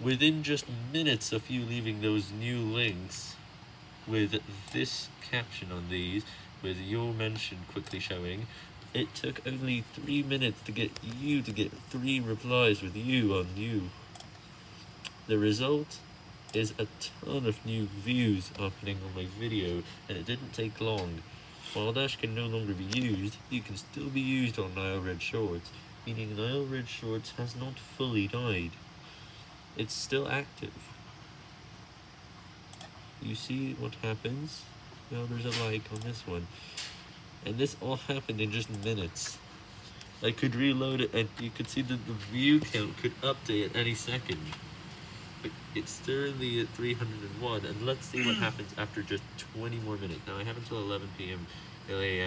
within just minutes of you leaving those new links, with this caption on these, with your mention quickly showing, it took only three minutes to get you to get three replies with you on you. The result is a ton of new views happening on my video, and it didn't take long. While Dash can no longer be used, you can still be used on Nile Red Shorts, meaning Nile Red Shorts has not fully died. It's still active. You see what happens? Now there's a like on this one. And this all happened in just minutes. I could reload it and you could see that the view count could update at any second. But it's currently at 301 and let's see what happens after just 20 more minutes. Now I have until 11 p.m. 11 a.m.